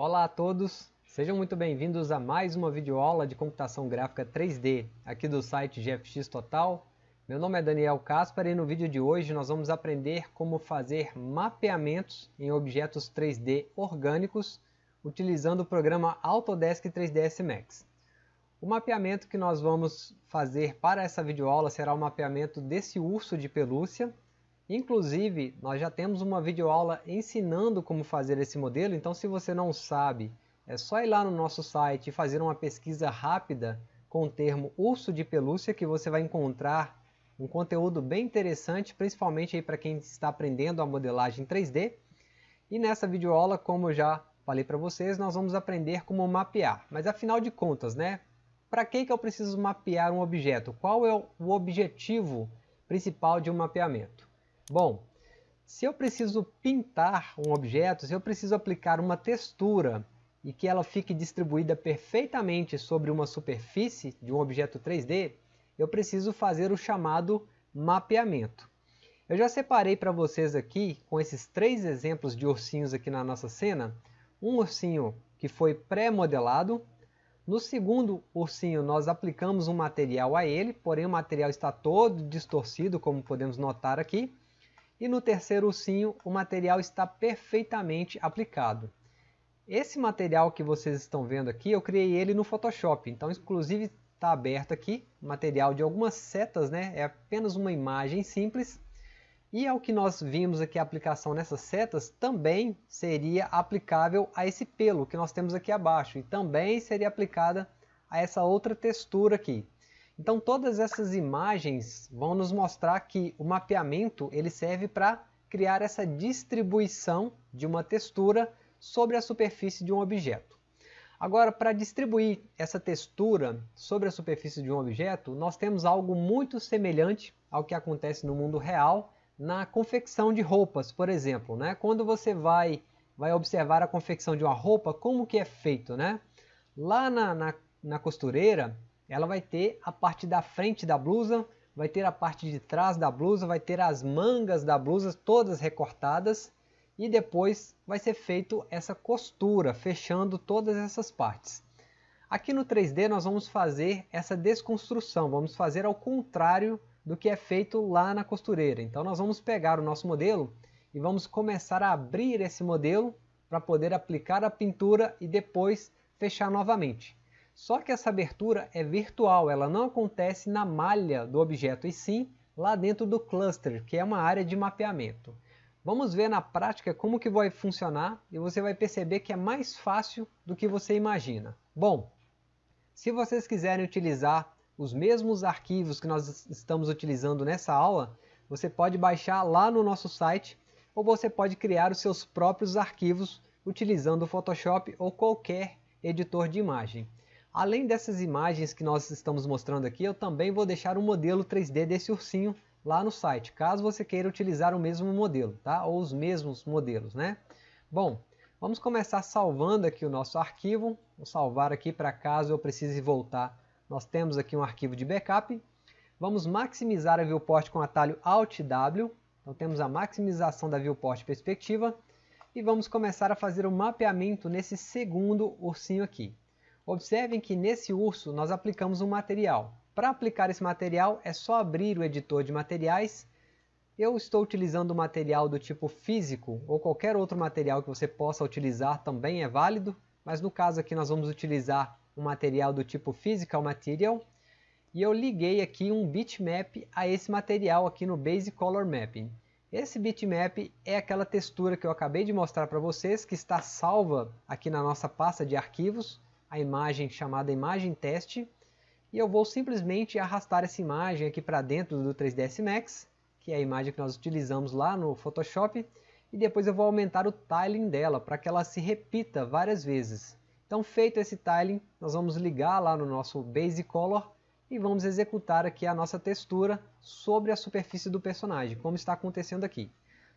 Olá a todos, sejam muito bem-vindos a mais uma videoaula de computação gráfica 3D aqui do site GFX Total. Meu nome é Daniel Caspar e no vídeo de hoje nós vamos aprender como fazer mapeamentos em objetos 3D orgânicos utilizando o programa Autodesk 3ds Max. O mapeamento que nós vamos fazer para essa videoaula será o mapeamento desse urso de pelúcia Inclusive, nós já temos uma videoaula ensinando como fazer esse modelo, então se você não sabe, é só ir lá no nosso site e fazer uma pesquisa rápida com o termo urso de pelúcia que você vai encontrar um conteúdo bem interessante, principalmente para quem está aprendendo a modelagem 3D. E nessa videoaula, como eu já falei para vocês, nós vamos aprender como mapear. Mas afinal de contas, né? Para que, que eu preciso mapear um objeto? Qual é o objetivo principal de um mapeamento? Bom, se eu preciso pintar um objeto, se eu preciso aplicar uma textura e que ela fique distribuída perfeitamente sobre uma superfície de um objeto 3D, eu preciso fazer o chamado mapeamento. Eu já separei para vocês aqui, com esses três exemplos de ursinhos aqui na nossa cena, um ursinho que foi pré-modelado, no segundo ursinho nós aplicamos um material a ele, porém o material está todo distorcido, como podemos notar aqui, e no terceiro ursinho, o material está perfeitamente aplicado. Esse material que vocês estão vendo aqui, eu criei ele no Photoshop. Então, inclusive, está aberto aqui, material de algumas setas, né? É apenas uma imagem simples. E ao que nós vimos aqui a aplicação nessas setas, também seria aplicável a esse pelo que nós temos aqui abaixo. E também seria aplicada a essa outra textura aqui. Então todas essas imagens vão nos mostrar que o mapeamento ele serve para criar essa distribuição de uma textura sobre a superfície de um objeto. Agora, para distribuir essa textura sobre a superfície de um objeto, nós temos algo muito semelhante ao que acontece no mundo real na confecção de roupas, por exemplo. Né? Quando você vai, vai observar a confecção de uma roupa, como que é feito? Né? Lá na, na, na costureira, ela vai ter a parte da frente da blusa, vai ter a parte de trás da blusa, vai ter as mangas da blusa todas recortadas e depois vai ser feito essa costura, fechando todas essas partes. Aqui no 3D nós vamos fazer essa desconstrução, vamos fazer ao contrário do que é feito lá na costureira. Então nós vamos pegar o nosso modelo e vamos começar a abrir esse modelo para poder aplicar a pintura e depois fechar novamente. Só que essa abertura é virtual, ela não acontece na malha do objeto, e sim lá dentro do cluster, que é uma área de mapeamento. Vamos ver na prática como que vai funcionar e você vai perceber que é mais fácil do que você imagina. Bom, se vocês quiserem utilizar os mesmos arquivos que nós estamos utilizando nessa aula, você pode baixar lá no nosso site ou você pode criar os seus próprios arquivos utilizando o Photoshop ou qualquer editor de imagem. Além dessas imagens que nós estamos mostrando aqui, eu também vou deixar um modelo 3D desse ursinho lá no site, caso você queira utilizar o mesmo modelo, tá? ou os mesmos modelos. Né? Bom, vamos começar salvando aqui o nosso arquivo, vou salvar aqui para caso eu precise voltar. Nós temos aqui um arquivo de backup, vamos maximizar a viewport com o atalho Alt W, então temos a maximização da viewport perspectiva, e vamos começar a fazer o mapeamento nesse segundo ursinho aqui. Observem que nesse urso nós aplicamos um material. Para aplicar esse material é só abrir o editor de materiais. Eu estou utilizando o material do tipo físico ou qualquer outro material que você possa utilizar também é válido, mas no caso aqui nós vamos utilizar um material do tipo Physical Material e eu liguei aqui um bitmap a esse material aqui no Basic Color Mapping. Esse bitmap é aquela textura que eu acabei de mostrar para vocês que está salva aqui na nossa pasta de arquivos a imagem chamada imagem teste e eu vou simplesmente arrastar essa imagem aqui para dentro do 3ds Max, que é a imagem que nós utilizamos lá no Photoshop, e depois eu vou aumentar o tiling dela para que ela se repita várias vezes. Então feito esse tiling, nós vamos ligar lá no nosso Base Color e vamos executar aqui a nossa textura sobre a superfície do personagem, como está acontecendo aqui.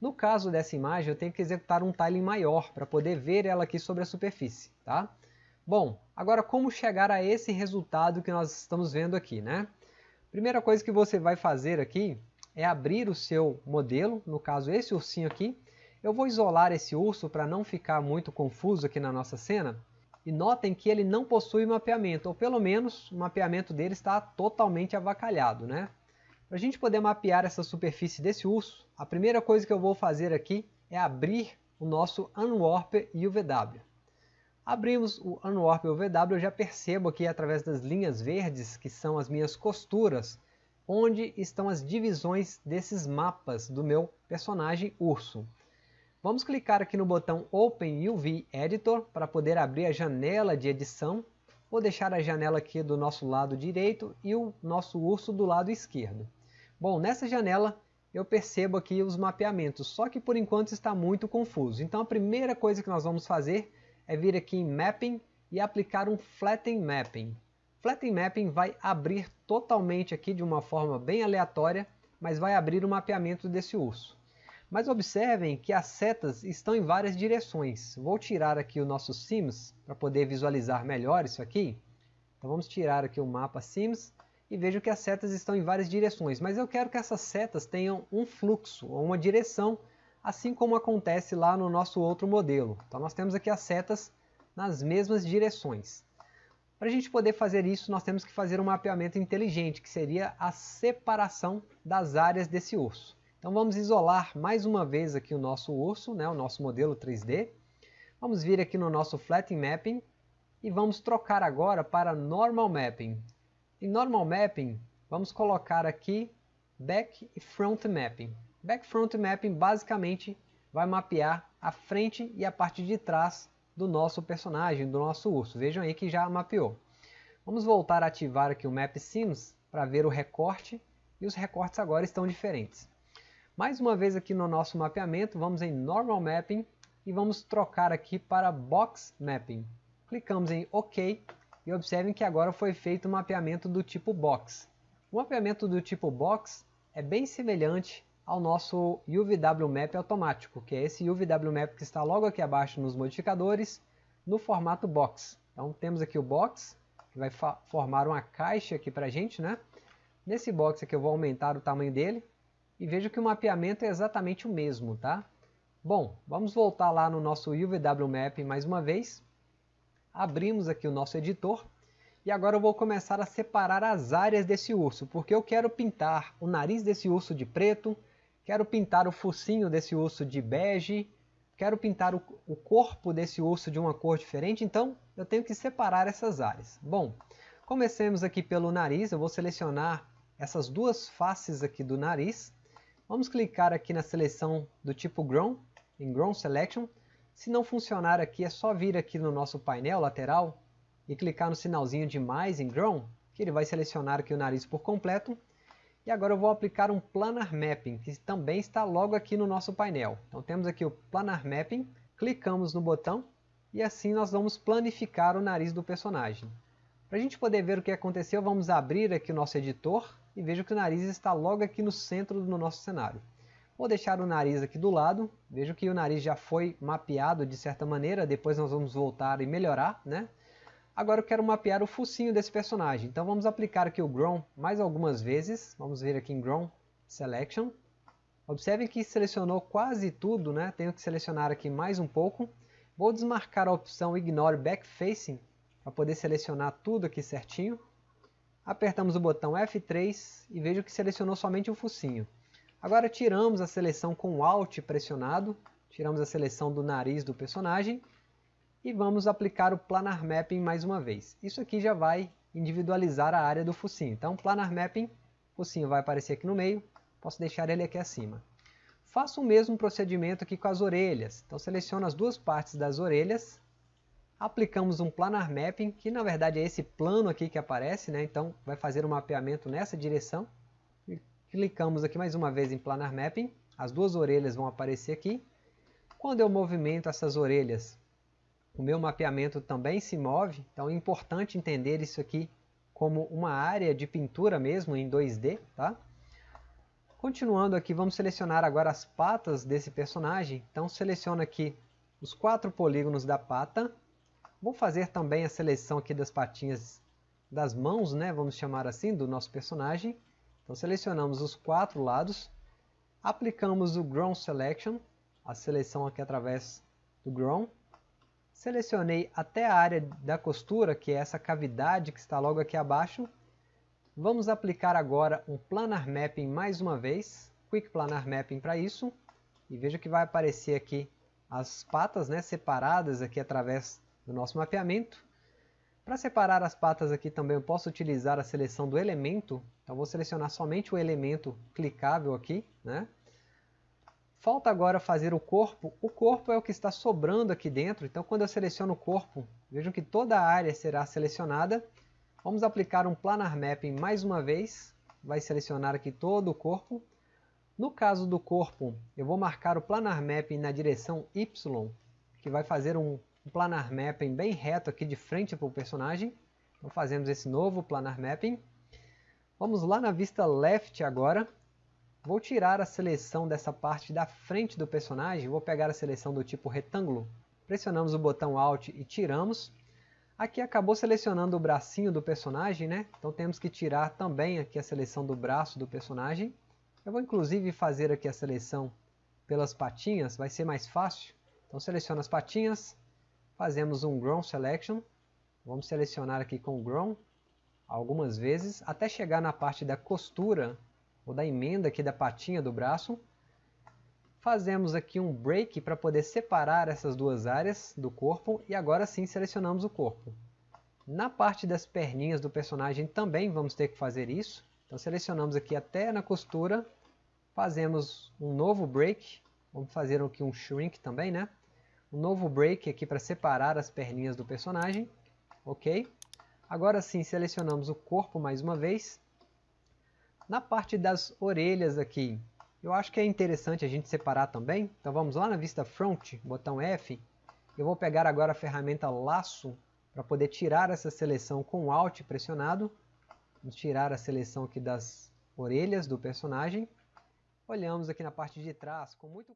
No caso dessa imagem, eu tenho que executar um tiling maior para poder ver ela aqui sobre a superfície. Tá? Bom, agora como chegar a esse resultado que nós estamos vendo aqui, né? Primeira coisa que você vai fazer aqui é abrir o seu modelo, no caso esse ursinho aqui. Eu vou isolar esse urso para não ficar muito confuso aqui na nossa cena. E notem que ele não possui mapeamento, ou pelo menos o mapeamento dele está totalmente avacalhado. Né? Para a gente poder mapear essa superfície desse urso, a primeira coisa que eu vou fazer aqui é abrir o nosso Unwarp UVW. Abrimos o Unwarp UVW, eu já percebo aqui através das linhas verdes, que são as minhas costuras, onde estão as divisões desses mapas do meu personagem urso. Vamos clicar aqui no botão Open UV Editor para poder abrir a janela de edição. Vou deixar a janela aqui do nosso lado direito e o nosso urso do lado esquerdo. Bom, nessa janela eu percebo aqui os mapeamentos, só que por enquanto está muito confuso. Então a primeira coisa que nós vamos fazer é vir aqui em Mapping e aplicar um Flatten Mapping. Flatten Mapping vai abrir totalmente aqui de uma forma bem aleatória, mas vai abrir o mapeamento desse urso. Mas observem que as setas estão em várias direções. Vou tirar aqui o nosso Sims para poder visualizar melhor isso aqui. Então vamos tirar aqui o mapa Sims e vejo que as setas estão em várias direções. Mas eu quero que essas setas tenham um fluxo ou uma direção, assim como acontece lá no nosso outro modelo. Então nós temos aqui as setas nas mesmas direções. Para a gente poder fazer isso, nós temos que fazer um mapeamento inteligente, que seria a separação das áreas desse urso. Então vamos isolar mais uma vez aqui o nosso urso, né, o nosso modelo 3D. Vamos vir aqui no nosso Flatten Mapping e vamos trocar agora para Normal Mapping. Em Normal Mapping, vamos colocar aqui Back e Front Mapping. Back Front Mapping basicamente vai mapear a frente e a parte de trás do nosso personagem, do nosso urso. Vejam aí que já mapeou. Vamos voltar a ativar aqui o Map Sims para ver o recorte e os recortes agora estão diferentes. Mais uma vez aqui no nosso mapeamento, vamos em Normal Mapping e vamos trocar aqui para Box Mapping. Clicamos em OK e observem que agora foi feito o mapeamento do tipo Box. O mapeamento do tipo Box é bem semelhante ao nosso UVW Map automático, que é esse UVW Map que está logo aqui abaixo nos modificadores, no formato Box. Então temos aqui o Box, que vai formar uma caixa aqui para a gente. Né? Nesse box aqui eu vou aumentar o tamanho dele, e vejo que o mapeamento é exatamente o mesmo, tá? Bom, vamos voltar lá no nosso UVW Map mais uma vez. Abrimos aqui o nosso editor. E agora eu vou começar a separar as áreas desse urso, porque eu quero pintar o nariz desse urso de preto, quero pintar o focinho desse urso de bege, quero pintar o, o corpo desse urso de uma cor diferente, então eu tenho que separar essas áreas. Bom, comecemos aqui pelo nariz, eu vou selecionar essas duas faces aqui do nariz, Vamos clicar aqui na seleção do tipo Grown, em Grown Selection. Se não funcionar aqui, é só vir aqui no nosso painel lateral e clicar no sinalzinho de mais em Grown, que ele vai selecionar aqui o nariz por completo. E agora eu vou aplicar um Planar Mapping, que também está logo aqui no nosso painel. Então temos aqui o Planar Mapping, clicamos no botão e assim nós vamos planificar o nariz do personagem. Para a gente poder ver o que aconteceu, vamos abrir aqui o nosso editor e vejo que o nariz está logo aqui no centro do nosso cenário. Vou deixar o nariz aqui do lado, vejo que o nariz já foi mapeado de certa maneira, depois nós vamos voltar e melhorar, né? Agora eu quero mapear o focinho desse personagem, então vamos aplicar aqui o Grown mais algumas vezes, vamos ver aqui em Grown Selection. Observem que selecionou quase tudo, né? tenho que selecionar aqui mais um pouco. Vou desmarcar a opção Ignore Back Facing, para poder selecionar tudo aqui certinho. Apertamos o botão F3 e vejo que selecionou somente o focinho. Agora tiramos a seleção com o Alt pressionado, tiramos a seleção do nariz do personagem e vamos aplicar o Planar Mapping mais uma vez. Isso aqui já vai individualizar a área do focinho. Então, Planar Mapping, focinho vai aparecer aqui no meio, posso deixar ele aqui acima. Faço o mesmo procedimento aqui com as orelhas. Então, seleciono as duas partes das orelhas aplicamos um planar mapping, que na verdade é esse plano aqui que aparece, né? então vai fazer um mapeamento nessa direção. Clicamos aqui mais uma vez em planar mapping, as duas orelhas vão aparecer aqui. Quando eu movimento essas orelhas, o meu mapeamento também se move, então é importante entender isso aqui como uma área de pintura mesmo em 2D. Tá? Continuando aqui, vamos selecionar agora as patas desse personagem, então seleciono aqui os quatro polígonos da pata, Vou fazer também a seleção aqui das patinhas das mãos, né, vamos chamar assim, do nosso personagem. Então selecionamos os quatro lados, aplicamos o Ground Selection, a seleção aqui através do Grown. Selecionei até a área da costura, que é essa cavidade que está logo aqui abaixo. Vamos aplicar agora um Planar Mapping mais uma vez. Quick Planar Mapping para isso. E veja que vai aparecer aqui as patas né, separadas aqui através do nosso mapeamento. Para separar as patas aqui também eu posso utilizar a seleção do elemento. Então vou selecionar somente o elemento clicável aqui. Né? Falta agora fazer o corpo. O corpo é o que está sobrando aqui dentro. Então quando eu seleciono o corpo, vejam que toda a área será selecionada. Vamos aplicar um Planar Mapping mais uma vez. Vai selecionar aqui todo o corpo. No caso do corpo, eu vou marcar o Planar Mapping na direção Y, que vai fazer um planar mapping bem reto aqui de frente para o personagem. Então fazemos esse novo planar mapping. Vamos lá na vista left agora. Vou tirar a seleção dessa parte da frente do personagem. Vou pegar a seleção do tipo retângulo. Pressionamos o botão Alt e tiramos. Aqui acabou selecionando o bracinho do personagem, né? Então temos que tirar também aqui a seleção do braço do personagem. Eu vou inclusive fazer aqui a seleção pelas patinhas, vai ser mais fácil. Então seleciono as patinhas, fazemos um Grown Selection, vamos selecionar aqui com Grown algumas vezes, até chegar na parte da costura, ou da emenda aqui da patinha do braço. Fazemos aqui um Break para poder separar essas duas áreas do corpo, e agora sim selecionamos o corpo. Na parte das perninhas do personagem também vamos ter que fazer isso, então selecionamos aqui até na costura, fazemos um novo Break, vamos fazer aqui um Shrink também, né? um novo break aqui para separar as perninhas do personagem, ok? Agora sim, selecionamos o corpo mais uma vez. Na parte das orelhas aqui, eu acho que é interessante a gente separar também. Então vamos lá na vista front, botão F. Eu vou pegar agora a ferramenta laço para poder tirar essa seleção com Alt pressionado. Vamos tirar a seleção aqui das orelhas do personagem. Olhamos aqui na parte de trás com muito